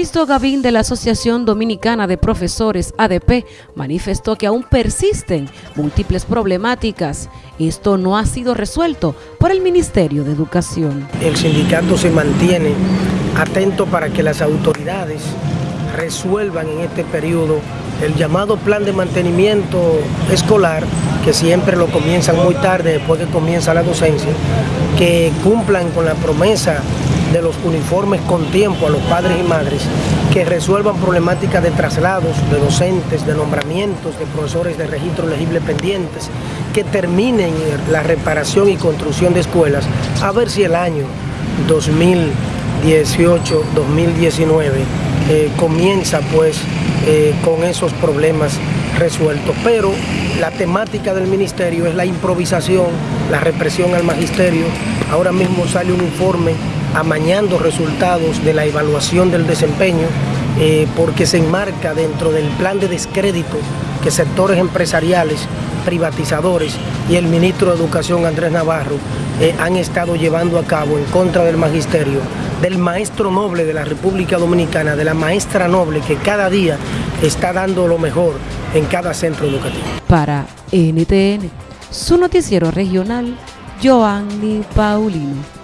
Sisto Gavín de la Asociación Dominicana de Profesores ADP manifestó que aún persisten múltiples problemáticas. Esto no ha sido resuelto por el Ministerio de Educación. El sindicato se mantiene atento para que las autoridades resuelvan en este periodo el llamado plan de mantenimiento escolar, que siempre lo comienzan muy tarde después que comienza la docencia, que cumplan con la promesa de los uniformes con tiempo a los padres y madres, que resuelvan problemáticas de traslados, de docentes, de nombramientos, de profesores de registro elegible pendientes, que terminen la reparación y construcción de escuelas, a ver si el año 2018-2019 eh, comienza pues eh, con esos problemas resueltos. Pero la temática del ministerio es la improvisación, la represión al magisterio. Ahora mismo sale un informe amañando resultados de la evaluación del desempeño eh, porque se enmarca dentro del plan de descrédito que sectores empresariales, privatizadores y el ministro de Educación Andrés Navarro eh, han estado llevando a cabo en contra del magisterio, del maestro noble de la República Dominicana, de la maestra noble que cada día está dando lo mejor en cada centro educativo. Para NTN, su noticiero regional, Joanny Paulino.